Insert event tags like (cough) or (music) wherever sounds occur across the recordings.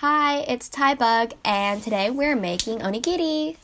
Hi, it's Ty Bug, and today we're making onigiri.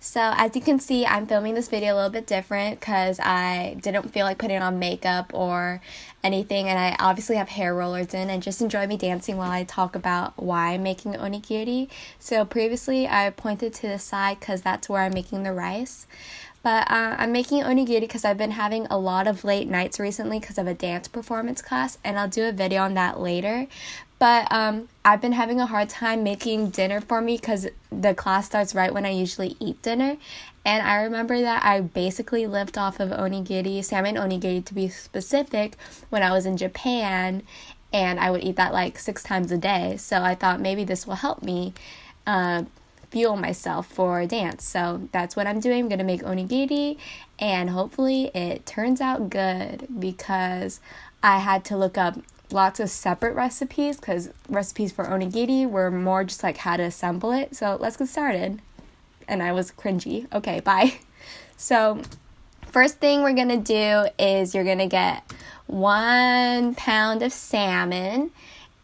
So as you can see, I'm filming this video a little bit different because I didn't feel like putting on makeup or anything and I obviously have hair rollers in and just enjoy me dancing while I talk about why I'm making onigiri. So previously I pointed to the side because that's where I'm making the rice. But uh, I'm making onigiri because I've been having a lot of late nights recently because of a dance performance class, and I'll do a video on that later. But um, I've been having a hard time making dinner for me because the class starts right when I usually eat dinner. And I remember that I basically lived off of onigiri, salmon onigiri to be specific, when I was in Japan. And I would eat that like six times a day. So I thought maybe this will help me uh, fuel myself for dance. So that's what I'm doing. I'm going to make onigiri and hopefully it turns out good because I had to look up lots of separate recipes because recipes for onigiri were more just like how to assemble it. So let's get started. And I was cringy. Okay, bye. (laughs) So, first thing we're gonna do is you're gonna get one pound of salmon,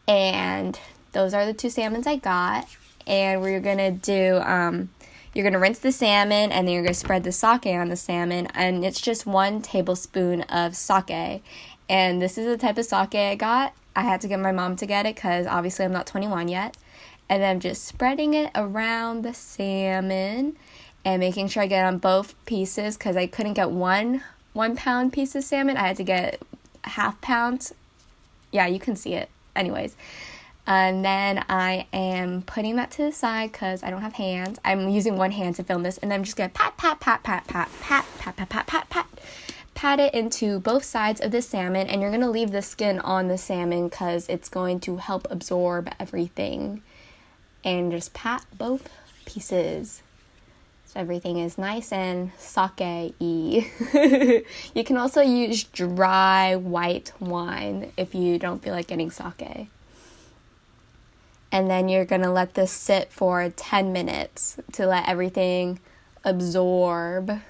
and those are the two salmons I got. And we're gonna do, um, you're gonna rinse the salmon and then you're gonna spread the sake on the salmon, and it's just one tablespoon of sake. And this is the type of sake I got. I had to get my mom to get it because obviously I'm not 21 yet. And then I'm just spreading it around the salmon and making sure I get on both pieces because I couldn't get one one pound piece of salmon. I had to get half pound. Yeah, you can see it. Anyways. And then I am putting that to the side because I don't have hands. I'm using one hand to film this, and I'm just gonna pat, pat, pat, pat, pat, pat, pat, pat, pat, pat, pat, pat it into both sides of the salmon and you're to leave the skin on the salmon because it's going to help absorb everything and just pat both pieces so everything is nice and sake-y. you can also use dry white wine if you don't feel like getting sake. And then you're going to let this sit for 10 minutes to let everything absorb.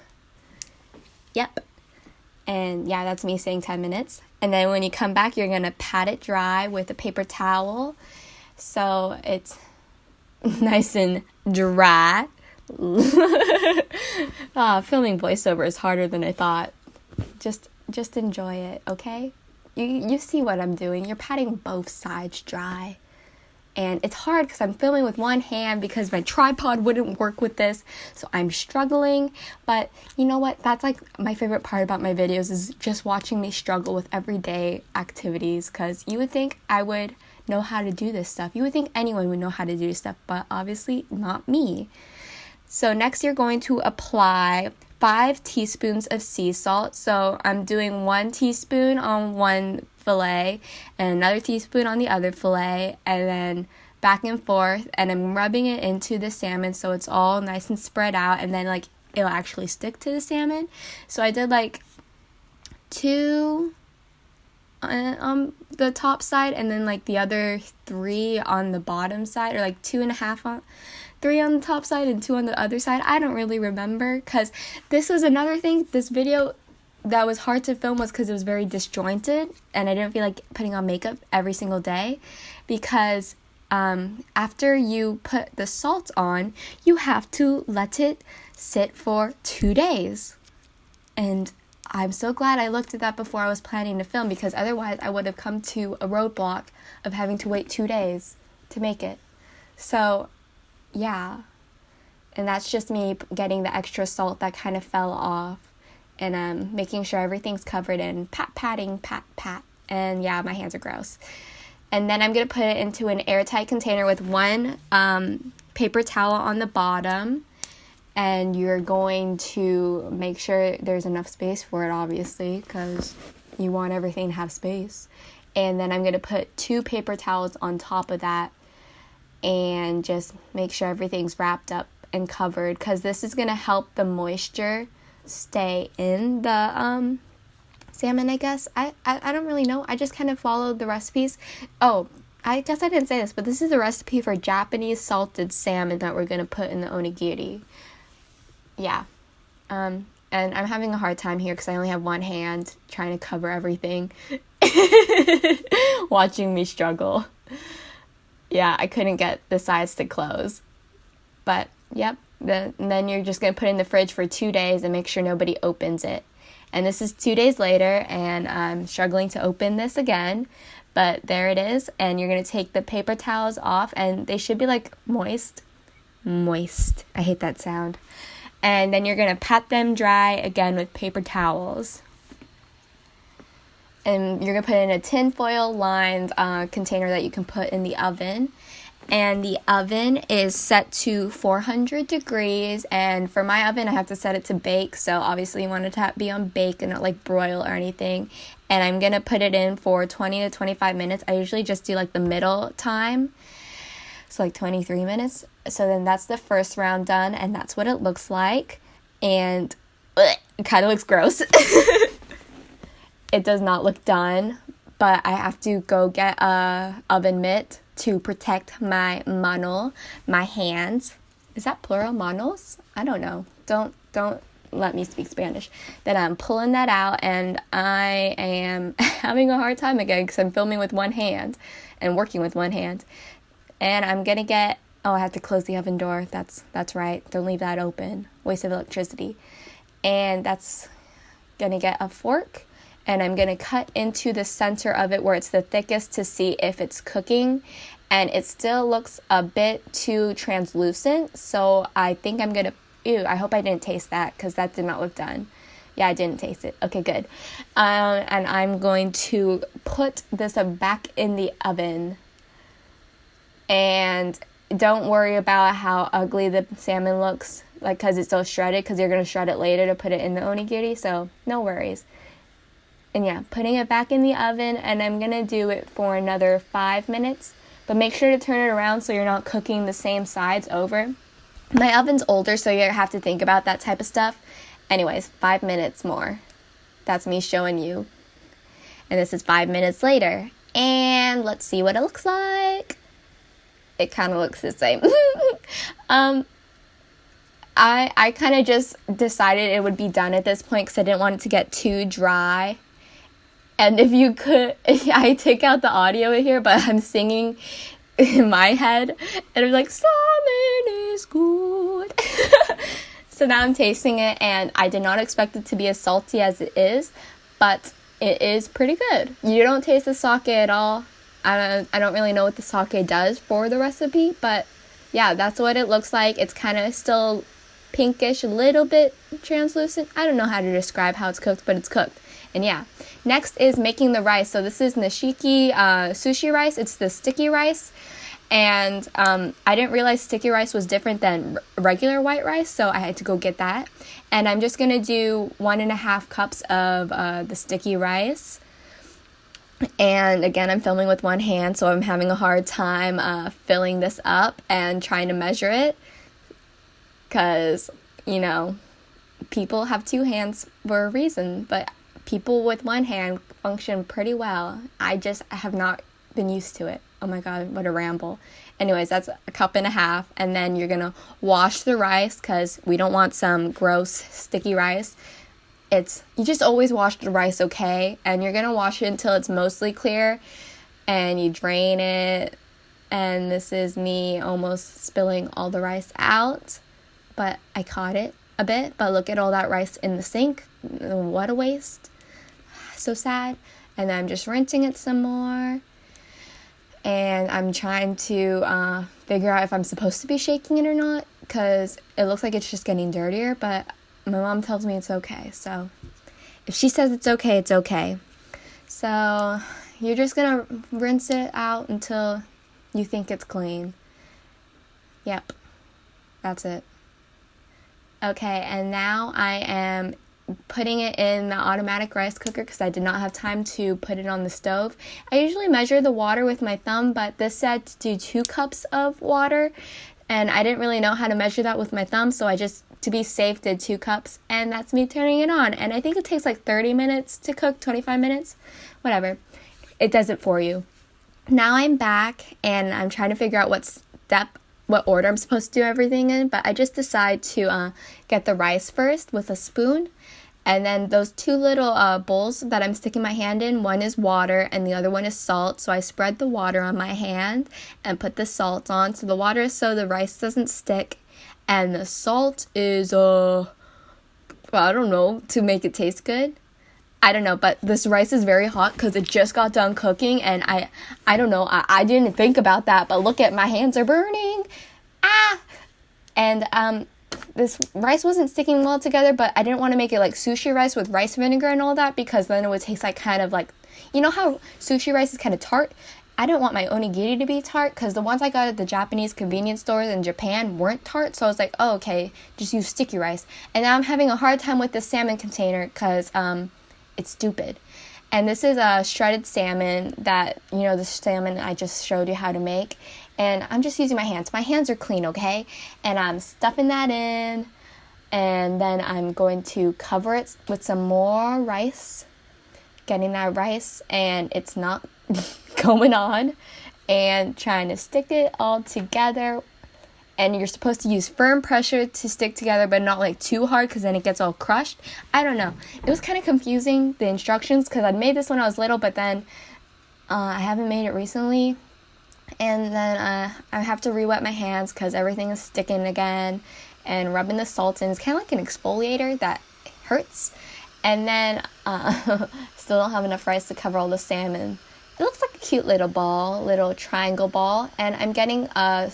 Yep. And yeah, that's me saying 10 minutes. And then when you come back, you're going to pat it dry with a paper towel. So it's (laughs) nice and dry. (laughs) ah, filming voiceover is harder than I thought. Just just enjoy it, okay? You you see what I'm doing. You're patting both sides dry and it's hard because I'm filming with one hand because my tripod wouldn't work with this, so I'm struggling. But you know what? That's like my favorite part about my videos is just watching me struggle with everyday activities because you would think I would know how to do this stuff. You would think anyone would know how to do stuff, but obviously not me. So, next, you're going to apply five teaspoons of sea salt. So, I'm doing one teaspoon on one fillet and another teaspoon on the other fillet and then back and forth and I'm rubbing it into the salmon so it's all nice and spread out and then like it'll actually stick to the salmon. So I did like two on the top side and then like the other three on the bottom side or like two and a half on three on the top side and two on the other side. I don't really remember because this was another thing. This video that was hard to film was because it was very disjointed and I didn't feel like putting on makeup every single day because um, after you put the salt on, you have to let it sit for two days. And I'm so glad I looked at that before I was planning to film because otherwise I would have come to a roadblock of having to wait two days to make it. So, yeah. And that's just me getting the extra salt that kind of fell off and um, making sure everything's covered in pat patting, pat pat. And yeah, my hands are gross. And then I'm gonna put it into an airtight container with one um, paper towel on the bottom. And you're going to make sure there's enough space for it, obviously, because you want everything to have space. And then I'm gonna put two paper towels on top of that and just make sure everything's wrapped up and covered because this is gonna help the moisture stay in the um salmon i guess I, I i don't really know i just kind of followed the recipes oh i guess i didn't say this but this is a recipe for japanese salted salmon that we're going to put in the onigiri yeah um and I'm having a hard time here because I only have one hand trying to cover everything. (laughs) Watching me struggle. Yeah, I couldn't get the sides to close. But, yep. The, then you're just going to put in the fridge for two days and make sure nobody opens it. And this is two days later, and I'm struggling to open this again. But there it is. And you're going to take the paper towels off, and they should be like moist. Moist. I hate that sound. And then you're going to pat them dry again with paper towels. And you're to put in a tinfoil lined uh, container that you can put in the oven and the oven is set to 400 degrees. And for my oven I have to set it to bake. So obviously you want it to be on bake and not like broil or anything. And I'm gonna put it in for 20 to 25 minutes. I usually just do like the middle time. So like 23 minutes. So then that's the first round done and that's what it looks like. And it kind of looks gross. (laughs) It does not look done but I have to go get a oven mitt to protect my mano, my hands. Is that plural manos? I don't know. Don't don't let me speak Spanish. Then I'm pulling that out and I am (laughs) having a hard time again because I'm filming with one hand and working with one hand. And I'm gonna get oh I have to close the oven door. That's that's right. Don't leave that open. Waste of electricity. And that's gonna get a fork and I'm gonna cut into the center of it where it's the thickest to see if it's cooking. And it still looks a bit too translucent so I think I'm gonna ew I hope I didn't taste that because that did not look done. Yeah I didn't taste it. Okay good. Um, and I'm going to put this back in the oven. And don't worry about how ugly the salmon looks like because it's so shredded because you're going to shred it later to put it in the onigiri so no worries and yeah, putting it back in the oven and I'm gonna do it for another five minutes. But make sure to turn it around so you're not cooking the same sides over. My oven's older, so you have to think about that type of stuff. Anyways, five minutes more. That's me showing you. And this is five minutes later. And let's see what it looks like. It kind of looks the same. (laughs) um, I I kind of just decided it would be done at this point because I didn't want it to get too dry and if you could, (laughs) I take out the audio here, but I'm singing in my head, and I'm like, "Salmon is good." (laughs) so now I'm tasting it, and I did not expect it to be as salty as it is, but it is pretty good. You don't taste the sake at all. I don't, I don't really know what the sake does for the recipe, but yeah, that's what it looks like. It's kind of still pinkish, a little bit translucent. I don't know how to describe how it's cooked, but it's cooked. And yeah, next is making the rice. So this is nishiki uh, sushi rice. It's the sticky rice. And um, I didn't realize sticky rice was different than regular white rice, so I had to go get that. And I'm just gonna do one and a half cups of uh, the sticky rice. And again, I'm filming with one hand, so I'm having a hard time uh, filling this up and trying to measure it. Because, you know, people have two hands for a reason, but people with one hand function pretty well. I just have not been used to it. Oh my god, what a ramble. Anyways, that's a cup and a half, and then you're gonna wash the rice because we don't want some gross sticky rice. It's you just always wash the rice okay, and you're gonna wash it until it's mostly clear, and you drain it. And this is me almost spilling all the rice out, but I caught it a bit. But look at all that rice in the sink. What a waste so sad. And I'm just rinsing it some more. And I'm trying to uh, figure out if I'm supposed to be shaking it or not because it looks like it's just getting dirtier. But my mom tells me it's okay. So if she says it's okay, it's okay. So you're just gonna rinse it out until you think it's clean. Yep, that's it. Okay, and now I am putting it in the automatic rice cooker because I did not have time to put it on the stove. I usually measure the water with my thumb, but this said to do two cups of water, and I didn't really know how to measure that with my thumb, so I just, to be safe, did two cups, and that's me turning it on. And I think it takes like 30 minutes to cook, 25 minutes, whatever. It does it for you. Now I'm back, and I'm trying to figure out what step what order I'm supposed to do everything in, but I just decide to uh, get the rice first with a spoon. And then those two little uh, bowls that I'm sticking my hand in, one is water and the other one is salt. So I spread the water on my hand and put the salt on. So the water is so the rice doesn't stick, and the salt is uh, I don't know, to make it taste good. I don't know, but this rice is very hot because it just got done cooking, and I, I don't know, I, I didn't think about that, but look at my hands are burning, ah, and um, this rice wasn't sticking well together, but I didn't want to make it like sushi rice with rice vinegar and all that because then it would taste like kind of like, you know how sushi rice is kind of tart. I didn't want my onigiri to be tart because the ones I got at the Japanese convenience stores in Japan weren't tart. So I was like, oh, okay, just use sticky rice. And now I'm having a hard time with the salmon container because um, it's stupid. And this is a shredded salmon that, you know, the salmon I just showed you how to make. And I'm just using my hands. My hands are clean, okay? And I'm stuffing that in. And then I'm going to cover it with some more rice. Getting that rice, and it's not (laughs) going on. And trying to stick it all together and you're supposed to use firm pressure to stick together but not like too hard because then it gets all crushed i don't know it was kind of confusing the instructions because i made this when i was little but then uh, i haven't made it recently and then uh, i have to re-wet my hands because everything is sticking again and rubbing the salt in it's kind of like an exfoliator that hurts and then uh, (laughs) still don't have enough rice to cover all the salmon it looks like a cute little ball little triangle ball and i'm getting a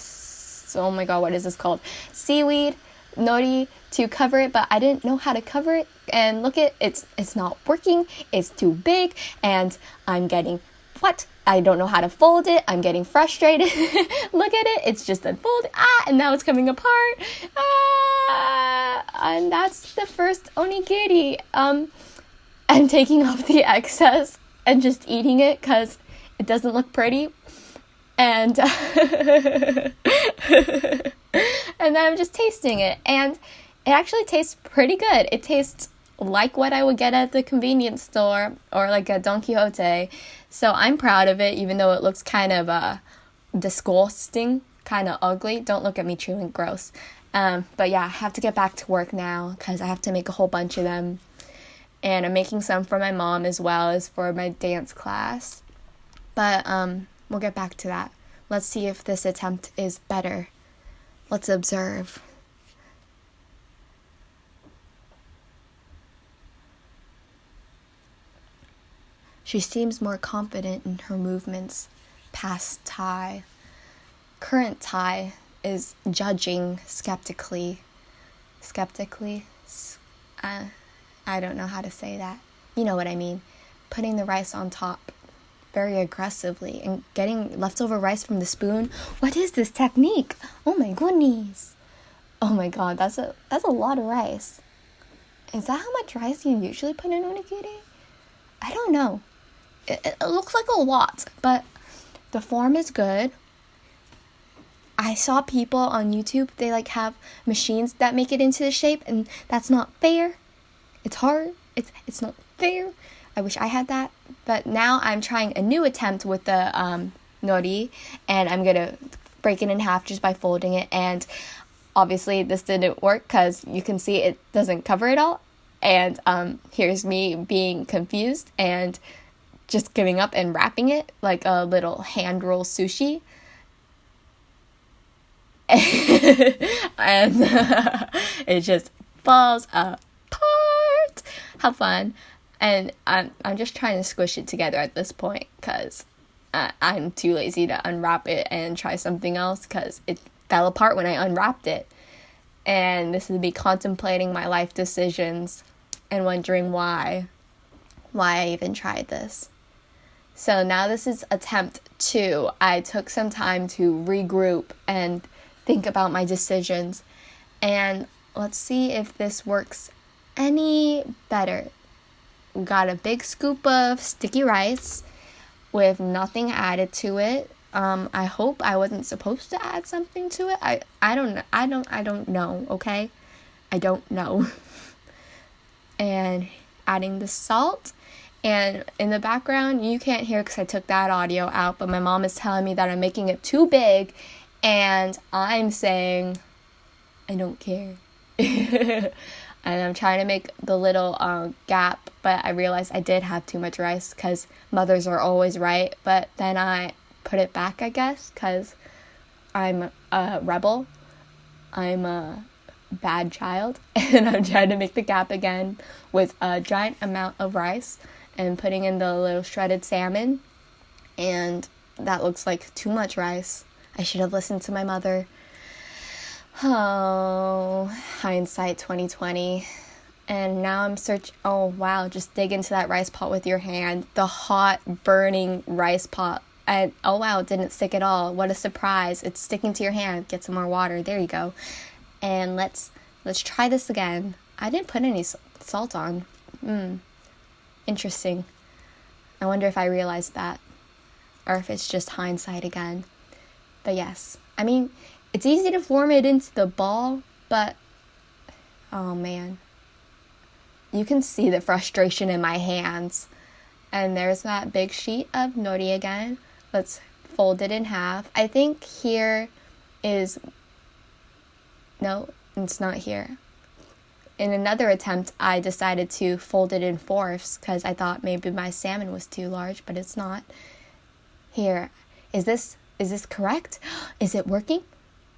oh my god, what is this called? Seaweed nori to cover it, but I didn't know how to cover it. And look at it's it's not working. It's too big, and I'm getting what? I don't know how to fold it. I'm getting frustrated. (laughs) look at it. It's just unfolded. Ah, and now it's coming apart. Ah, and that's the first onigiri. Um, I'm taking off the (laughs) excess and just eating it because it doesn't look pretty and (laughs) and then I'm just tasting it and it actually tastes pretty good. It tastes like what I would get at the convenience store or like a Don Quijote. So I'm proud of it even though it looks kind of uh disgusting, kind of ugly. Don't look at me chewing gross. Um, but yeah, I have to get back to work now cuz I have to make a whole bunch of them. And I'm making some for my mom as well as for my dance class. But um We'll get back to that. Let's see if this attempt is better. Let's observe. She seems more confident in her movements past Tai. Current Tai is judging skeptically. Skeptically? Uh, I don't know how to say that. You know what I mean. Putting the rice on top very aggressively and getting leftover rice from the spoon. What is this technique? Oh my goodness. Oh my god, that's a that's a lot of rice. Is that how much rice you usually put in onigiri? I don't know. It, it, looks like a lot, but the form is good. I saw people on YouTube, they like have machines that make it into the shape and that's not fair. It's hard. It's it's not fair. I wish I had that. But now I'm trying a new attempt with the um, nori, and I'm gonna break it in half just by folding it. And obviously, this didn't work because you can see it doesn't cover it all. And um, here's me being confused and just giving up and wrapping it like a little hand roll sushi. (laughs) and (laughs) it just falls apart. How fun and I'm I'm just trying to squish it together at this point because I'm too lazy to unwrap it and try something else because it fell apart when I unwrapped it. And this is me contemplating my life decisions and wondering why, why I even tried this. So now this is attempt two. I took some time to regroup and think about my decisions. And let's see if this works any better We got a big scoop of sticky rice with nothing added to it. Um, I hope I wasn't supposed to add something to it. I, I don't I don't I don't know, okay? I don't know. (laughs) and adding the salt and in the background you can't hear because I took that audio out, but my mom is telling me that I'm making it too big And I'm saying, I don't care. (laughs) and I'm trying to make the little uh, gap, but I realized I did have too much rice because mothers are always right. But then I put it back, I guess, because I'm a rebel. I'm a bad child, (laughs) and I'm trying to make the gap again with a giant amount of rice and putting in the little shredded salmon. And that looks like too much rice. I should have listened to my mother. Oh, hindsight 2020. And now I'm search oh wow, just dig into that rice pot with your hand. The hot burning rice pot. And oh wow, it didn't stick at all. What a surprise. It's sticking to your hand. Get some more water. There you go. And let's let's try this again. I didn't put any salt on. Hmm. Interesting. I wonder if I realized that or if it's just hindsight again. But yes, I mean, it's easy to form it into the ball, but oh man, you can see the frustration in my hands. And there's that big sheet of nori again. Let's fold it in half. I think here is no, it's not here in another attempt, I decided to fold it in fourths because I thought maybe my salmon was too large, but it's not. Here, is this is this correct? (gasps) Is it working?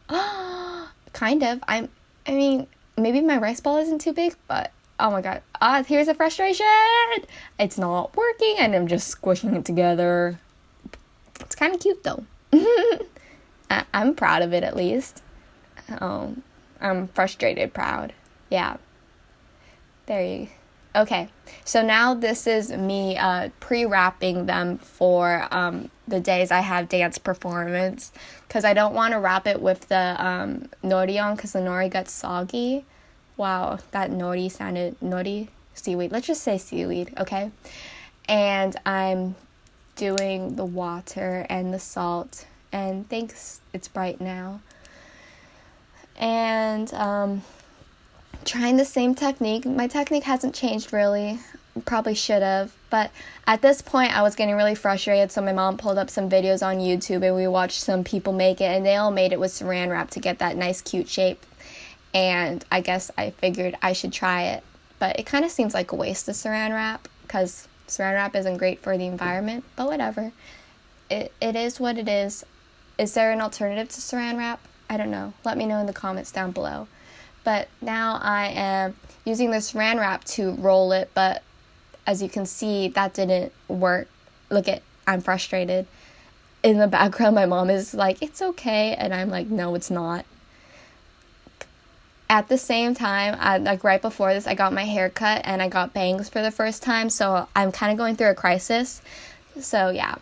(gasps) kind of. I'm. I mean, maybe my rice ball isn't too big, but oh my god! Ah, here's a frustration. It's not working, and I'm just squishing it together. It's kind of cute though. (laughs) I, am proud of it at least. Um, I'm frustrated, proud. Yeah. There you Okay, so now this is me uh, pre wrapping them for um, the days I have dance performance because I don't want to wrap it with the um, nori on because the nori gets soggy. Wow, that nori sounded nori seaweed. Let's just say seaweed, okay? And I'm doing the water and the salt, and thanks, it's bright now. And um, trying the same technique. My technique hasn't changed really. Probably should have, but at this point I was getting really frustrated. So my mom pulled up some videos on YouTube and we watched some people make it, and they all made it with saran wrap to get that nice, cute shape. And I guess I figured I should try it, but it kind of seems like a waste of saran wrap because saran wrap isn't great for the environment. But whatever, it it is what it is. Is there an alternative to saran wrap? I don't know. Let me know in the comments down below but now I am using this saran wrap to roll it, but as you can see, that didn't work. Look at, I'm frustrated. In the background, my mom is like, it's okay, and I'm like, no, it's not. At the same time, I, like right before this, I got my hair cut and I got bangs for the first time, so I'm kind of going through a crisis. So, yeah,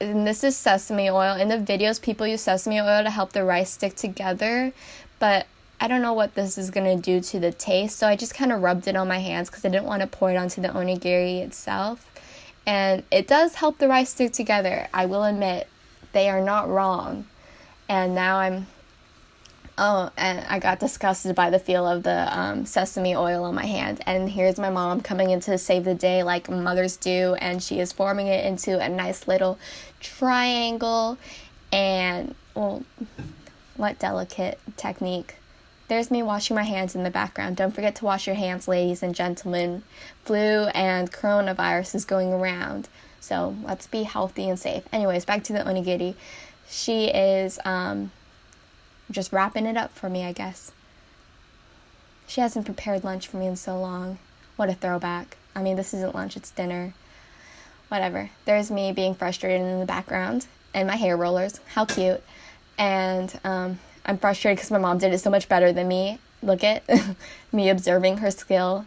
and this is sesame oil. In the videos, people use sesame oil to help the rice stick together, but I don't know what this is going to do to the taste, so I just kind of rubbed it on my hands because I didn't want to pour it onto the onigiri itself. And it does help the rice stick together. I will admit, they are not wrong. And now I'm Oh, and I got disgusted by the feel of the um, sesame oil on my hand. And here's my mom coming in to save the day like mothers do, and she is forming it into a nice little triangle. And, well, what delicate technique. There's me washing my hands in the background. Don't forget to wash your hands, ladies and gentlemen. Flu and coronavirus is going around. So let's be healthy and safe. Anyways, back to the onigiri. She is um, just wrapping it up for me, I guess. She hasn't prepared lunch for me in so long. What a throwback. I mean, this isn't lunch, it's dinner. Whatever. There's me being frustrated in the background and my hair rollers. How cute. And um, I'm frustrated because my mom did it so much better than me. Look at (laughs) me observing her skill.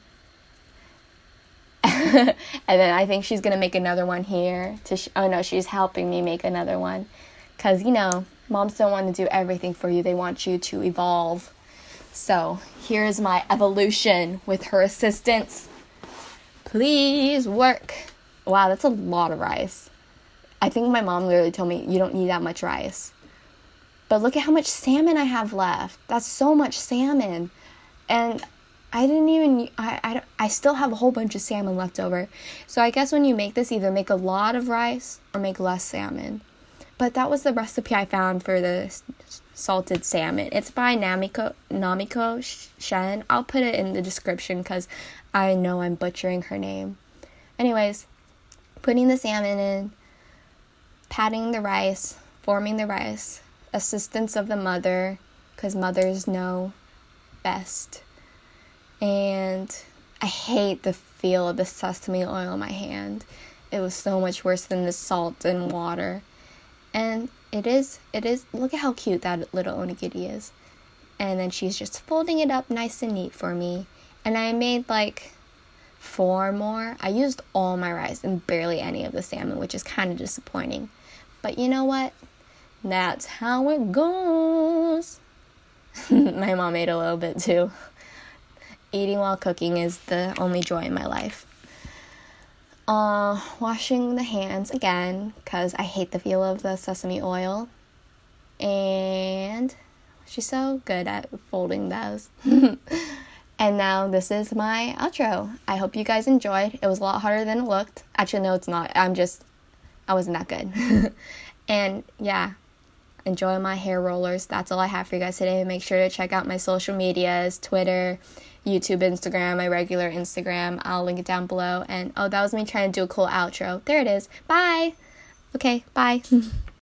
(laughs) and then I think she's gonna make another one here. To sh- oh no, she's helping me make another one, cause you know moms don't want to do everything for you. They want you to evolve. So here's my evolution with her assistance. Please work. Wow, that's a lot of rice. I think my mom literally told me you don't need that much rice. But look at how much salmon I have left. That's so much salmon. And I didn't even, I, I, I still have a whole bunch of salmon left over. So I guess when you make this, either make a lot of rice or make less salmon. but that was the recipe I found for the salted salmon. It's by Namiko Namiko Chen. I'll put it in the description because I know I'm butchering her name. Anyways, putting the salmon in, patting the rice, forming the rice, assistance of the mother because mothers know best. And I hate the feel of the sesame oil in my hand. It was so much worse than the salt and water. And it is, it is, look at how cute that little onigiri is. And then she's just folding it up nice and neat for me. And I made like four more. I used all my rice and barely any of the salmon, which is kind of disappointing. But you know what? That's how it goes. (laughs) my mom ate a little bit too. Eating while cooking is the only joy in my life. Uh, washing the hands again because I hate the feel of the sesame oil. And she's so good at folding those. (laughs) and now this is my outro. I hope you guys enjoyed. It was a lot harder than it looked. Actually, no, it's not. I'm just, I wasn't that good. (laughs) and yeah, enjoy my hair rollers. That's all I have for you guys today. Make sure to check out my social medias Twitter, YouTube, Instagram, my regular Instagram. I'll link it down below. And oh, that was me trying to do a cool outro. There it is. Bye. Okay, bye. (laughs)